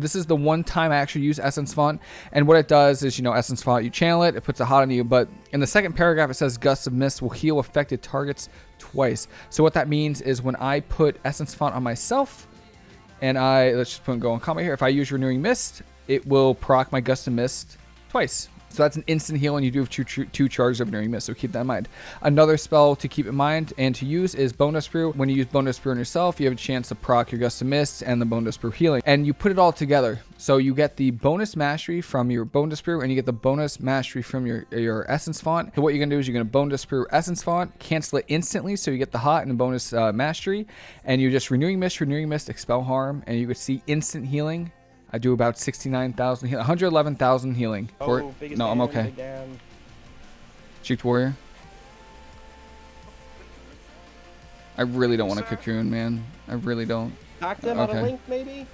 this is the one time I actually use Essence Font. And what it does is, you know, Essence Font, you channel it, it puts a hot on you. But in the second paragraph, it says Gusts of Mist will heal affected targets twice. So what that means is when I put Essence Font on myself, and I, let's just put and go on combat here. If I use Renewing Mist, it will proc my Gust of Mist twice. So that's an instant heal, and you do have two, two charges of Renewing Mist, so keep that in mind. Another spell to keep in mind and to use is Bonedust Brew. When you use Bonedust Brew on yourself, you have a chance to proc your Gust of Mist and the Bonedust Brew healing. And you put it all together. So you get the bonus mastery from your Bonedust Brew, and you get the bonus mastery from your, your Essence Font. So what you're going to do is you're going to Bonedust Brew Essence Font, cancel it instantly, so you get the hot and the bonus uh, mastery. And you're just Renewing Mist, Renewing Mist, Expel Harm, and you could see instant healing I do about 69,000 healing. 111,000 healing. Oh, no, I'm okay. Juked Warrior. I really don't want a cocoon, man. I really don't. Talk them okay. on a link, maybe?